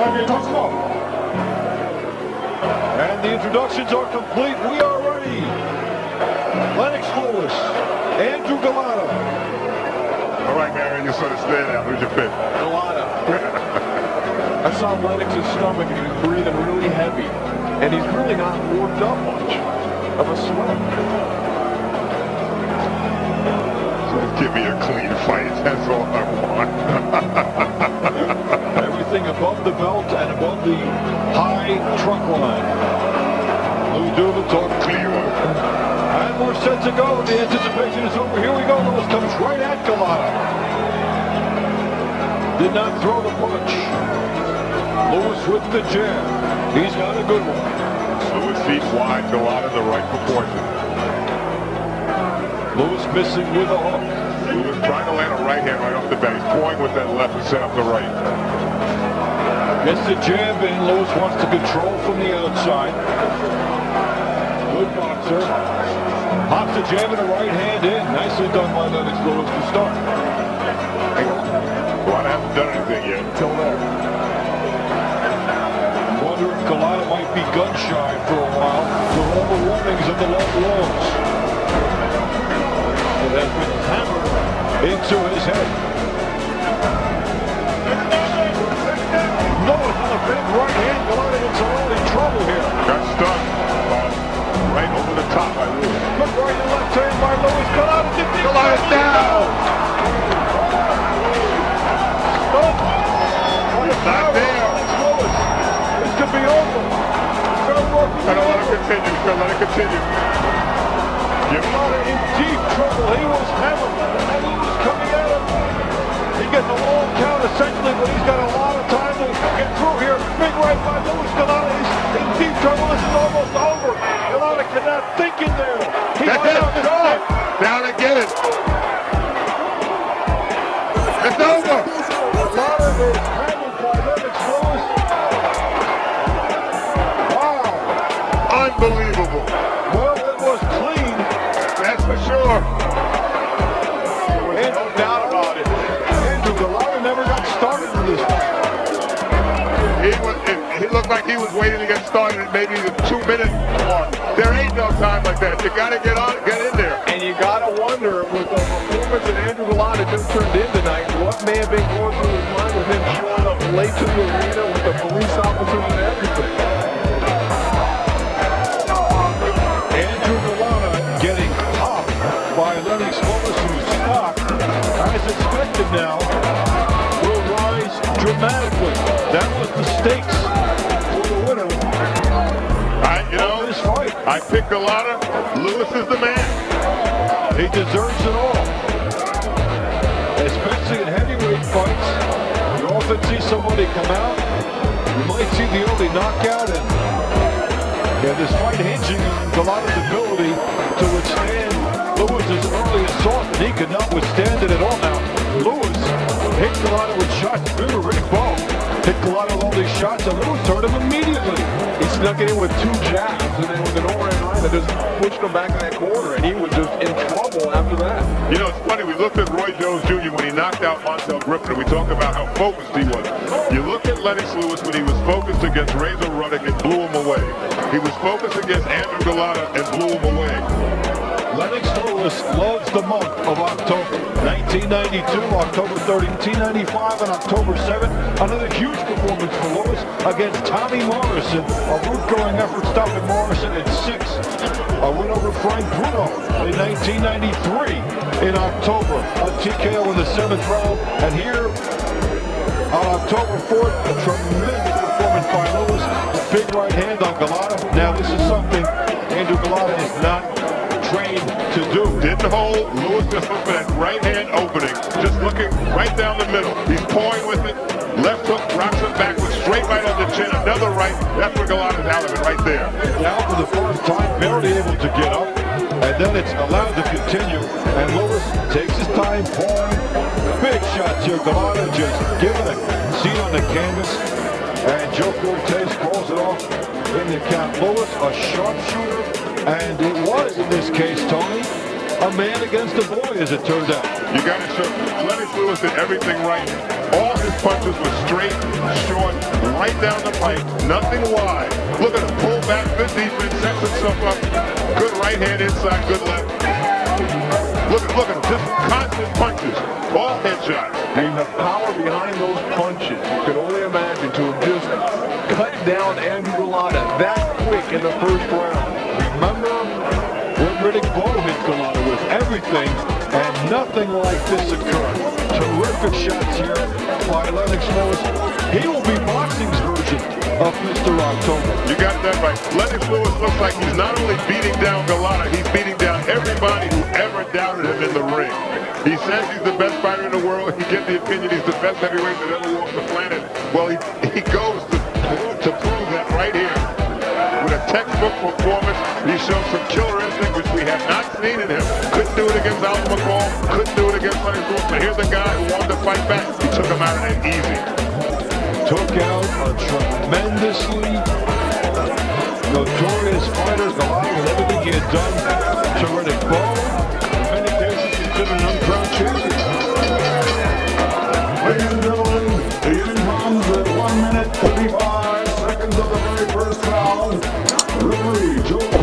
Okay, let's go. And the introductions are complete. We are ready. Lennox Lewis, Andrew Golota. All right, Marion, you sort of stay now. Who's your pick? Golota. I saw Lennox's stomach and he was breathing really heavy. And he's really not warmed up much of a sweat. Give me a clean fight. That's all I want. Everything above the belt and above the high truck line. Lou Duva talk. Nine more sets to go. The anticipation is over. Here we go. Lewis comes right at Golota. Did not throw the punch. Lewis with the jab. He's got a good one. Lewis feet wide, in the right proportion. Lewis missing with a hook. Lewis trying to land a right hand right off the bat. He's pulling with that left and set up the right. Gets the jab in. Lewis wants to control from the outside. Good boxer. Pops the jab and a right hand in. Nicely done by Lennox Lewis to start. Well, I haven't done anything yet. Until there. Wonder if Golota might be gun shy for a while the warnings of the low blows. It has been hammered into his head. Right hand. Golota in some early trouble here. Got stuck. Uh, right over the top by Lewis. Look right and left hand by Lewis. Golota defeats Golota's down. He's not there. Lewis. This could be over. It's gonna work. I don't let it continue. He's gonna let it continue. Give him Golota in deep trouble. He was hammered. And he was coming at him. He gets a long count essentially, but he's got a lot of time Wow. Unbelievable. Well, it was clean. That's for sure. And no doubt about it. Andrew never got started in this fight. He was. It, he looked like he was waiting to get started maybe the two-minute mark. There ain't no time like that. You got to get on, get in there. That Andrew Golota just turned in tonight, what may have been going through his mind with him showing up late to the arena with the police officers and everything. Andrew Golota getting popped by Lennox Lewis, whose stock, as expected now, will rise dramatically. That was the stakes for the winner I, you know, this fight. I picked a lot of. Lewis is the man. He deserves it all. In heavyweight fights. You often see somebody come out. You might see the early knockout and yeah, this fight hinging on Golota's ability to withstand Lewis's early assault, and he could not withstand it at all. Now, Lewis hit Golota with shots. Remember, Riddick Bowe hit Golota with all these shots, and Lewis hurt him immediately. He snuck it in with two jabs, and then with an overhand right that just pushed him back in that corner, and he was just in trouble after that. You know, it's funny. We looked at Roy Jones Jr. when he knocked out Montel Griffin, and we talked about how focused he was. You look at Lennox Lewis when he was focused against Razor Ruddock and blew him away. He was focused against Andrew Golota and blew him away. Lennox Lewis loves the month of October. 1992, October 30, 1995, and October 7th. Another huge performance for Lewis against Tommy Morrison. A root-going effort stopping Morrison at six. A win over Frank Bruno in 1993 in October. A TKO in the seventh round. And here on October 4th, a tremendous performance by Lewis. Big right hand on Golota. Now this is something Andrew Golota is not trained to do. Didn't hold. Lewis just looked for that right hand opening. Just looking right down the middle. He's pawing with it. Left hook, rocks it backwards, straight right on the chin. Another right. That's where Golota's out of it right there. Now for the first time, barely able to get up. And then it's allowed to continue. And Lewis takes his time, pawing. Big shots here. Golota just giving a seat on the canvas. And Joe Cortez calls it off in the count. Lewis, a sharpshooter. And it was, in this case, Tony, a man against a boy, as it turned out. You got to show Lennox Lewis did everything right. All punches were straight, short, right down the pipe, nothing wide. Look at him, pull back, good defense, sets himself up. Good right hand inside, good left. Look, look at him, just constant punches, all headshots. And the power behind those punches, you can only imagine to have just cut down Andrew Golota that quick in the first round. Remember when Riddick Bowe hit Golota with everything, nothing like this occurred. Terrific shots here by Lennox Lewis. He will be boxing's version of Mr. October. You got that right. Lennox Lewis looks like he's not only beating down Golota, he's beating down everybody who ever doubted him in the ring. He says he's the best fighter in the world. He gets the opinion he's the best heavyweight that ever walked the planet. Well, he, he goes textbook performance, he shows some killer instinct, which we have not seen in him. Couldn't do it against Oliver McCall. Couldn't do it against Lennox Lewis. But here's a guy who wanted to fight back. He took him out of easy. Took out a tremendously notorious fighter. Golota with everything he had done to Riddick Bowe. Many cases, considered an uncrowned champion. The at 1 minute 35 Referee Joe